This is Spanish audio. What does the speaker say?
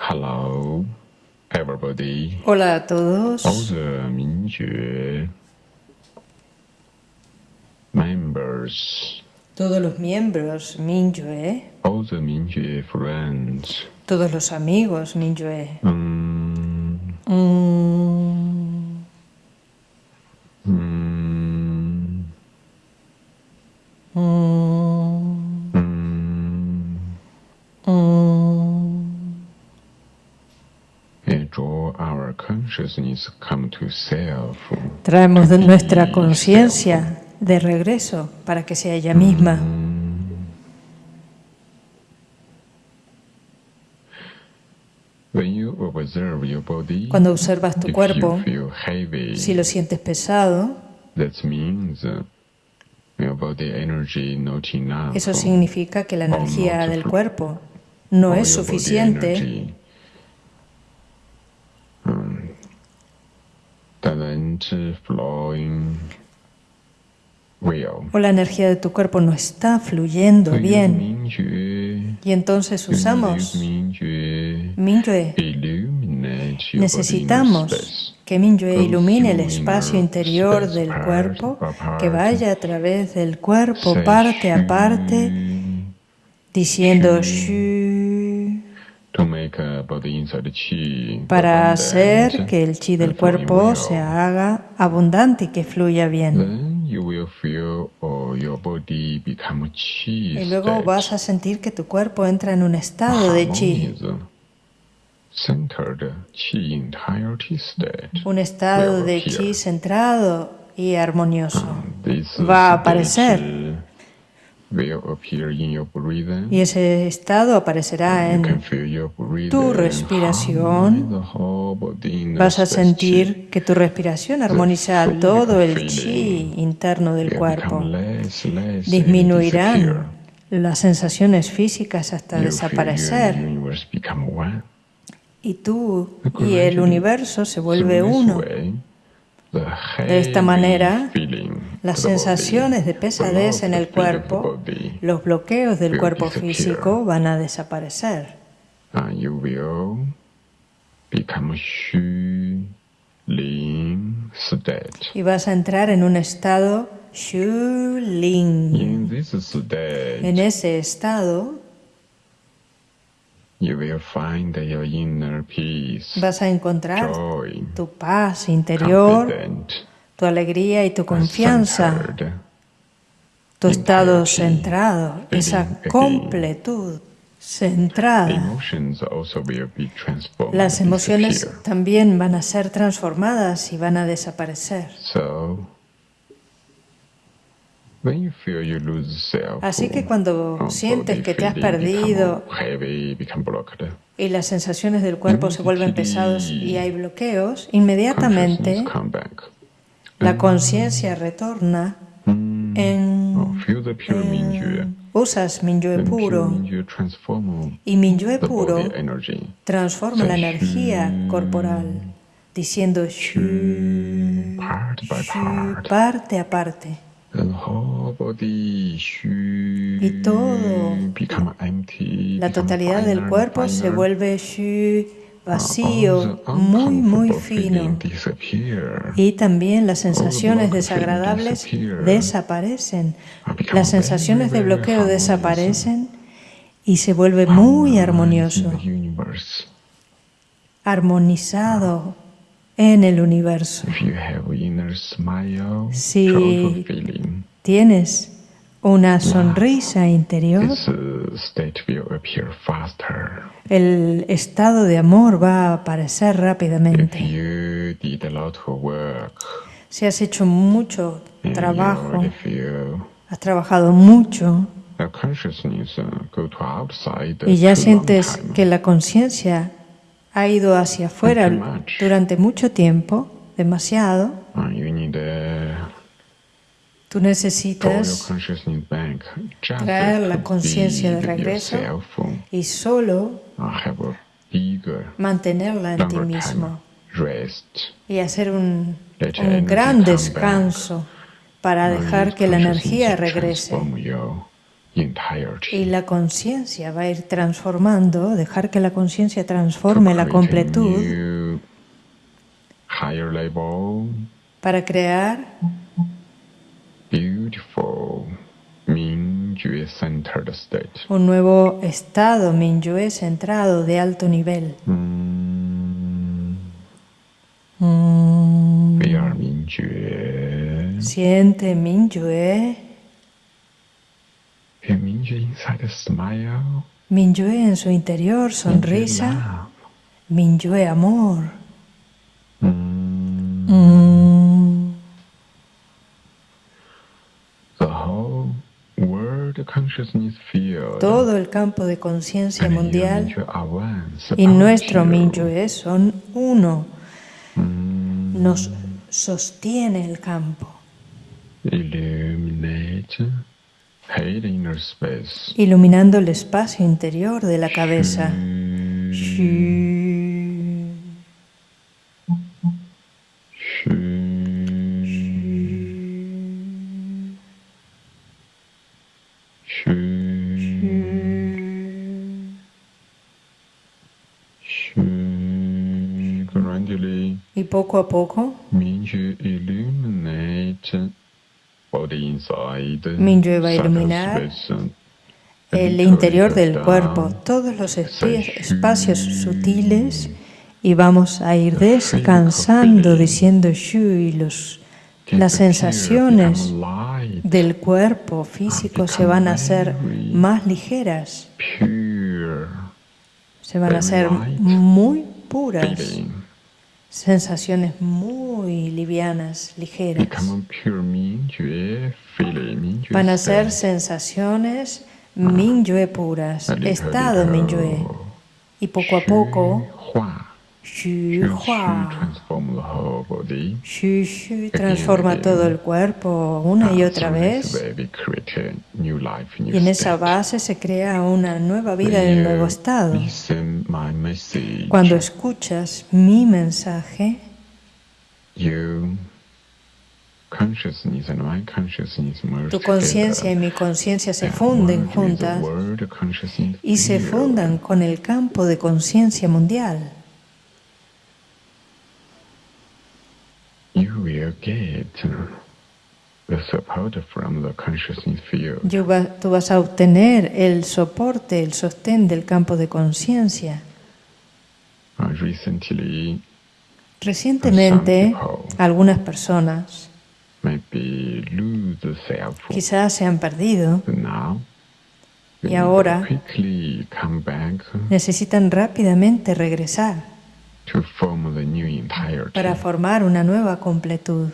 Hello, everybody. Hola a todos. All the Mingjue members, Todos los miembros Mingyue, all the Mingjue friends. todos los amigos Mingyue. Mm, mm, Traemos de nuestra conciencia de regreso para que sea ella misma. When you observe your body, Cuando observas tu if cuerpo, you feel heavy, si lo sientes pesado, that means your body energy not enough. eso significa que la energía del cuerpo no es suficiente o la energía de tu cuerpo no está fluyendo bien. Y entonces usamos Mingyue. Necesitamos que Mingyue ilumine el espacio interior del cuerpo, que vaya a través del cuerpo parte a parte, diciendo Shu, para hacer que el chi del cuerpo se haga abundante y que fluya bien. Oh, Y luego vas a sentir que tu cuerpo entra en un estado de chi, un estado de chi centrado y armonioso. Va a aparecer. will appear in your breathing. Y ese estado aparecerá en tu respiración. Vas a chi. sentir que tu respiración armoniza todo el chi interno del cuerpo. disappear. Disminuirán las sensaciones físicas hasta desaparecer. Y tú y el universo se vuelve uno. De esta manera, Las sensaciones de pesadez en el cuerpo, los bloqueos del cuerpo físico van a desaparecer. state. Y vas a entrar en un estado Shu Ling. En ese estado you will find your inner peace, vas a encontrar joy, tu paz interior, tu alegría y tu confianza, tu estado centrado, esa completud centrada. Las emociones también van a ser transformadas y van a desaparecer. So, Así que cuando uh, sientes que te has perdido y las sensaciones del cuerpo se vuelven pesados y hay bloqueos, inmediatamente la conciencia retorna Mm, en, oh, en- usas Minyue puro y Minyue puro transforma la energía corporal diciendo shu, parte a parte. Y todo, become empty. La totalidad del cuerpo se vuelve shu, All vacío, the muy, muy uncomfortable fino. Y también las sensaciones desagradables desaparecen. Las sensaciones de bloqueo desaparecen y se vuelve muy armonioso, armonizado en el universo. If you have inner smile, Si- Tienes una sonrisa interior, uh, el estado de amor va a aparecer rápidamente. Si has hecho mucho trabajo, has trabajado mucho uh, outside y ya sientes que la conciencia ha ido hacia afuera durante mucho tiempo, demasiado, uh, tú necesitas traer la conciencia de regreso y solo mantenerla en ti mismo y hacer un, un gran descanso para dejar que la energía regrese. Y la conciencia va a ir transformando, dejar que la conciencia transforme la completud para crear Mingyue un nuevo estado Minyue centrado de alto nivel. Mm, Mm, Mingyue. Siente Mingyue. Minyue en su interior, sonrisa. Minyue amor. Mm, Mm, The whole world consciousness field. Todo el campo de conciencia mundial y nuestro. Minyue son uno. Mm, Nos sostiene el campo, illuminate. Iluminando el espacio interior de la cabeza. Mm, Y poco a poco, Mingyue va a iluminar el interior del cuerpo, todos los espacios sutiles y vamos a ir descansando diciendo Shu y los, las sensaciones del cuerpo físico se van a hacer más ligeras, se van a hacer muy puras. Sensaciones muy livianas, ligeras. Van a ser sensaciones Minyue puras, estado. Minyue. Y poco a poco, Shu, shu transforma todo el cuerpo una y otra vez. Y en esa base se crea una nueva vida en un nuevo estado. Cuando escuchas mi mensaje, tu conciencia y mi conciencia se funden juntas y se fundan con el campo de conciencia mundial. You will get the support from the consciousness field. Tú vas a obtener el soporte, el sostén del campo de conciencia. Uh, recently, Recientemente, algunas personas quizás se han perdido, Y ahora- quickly come back necesitan rápidamente regresar to form the new entirety. para formar una nueva completud.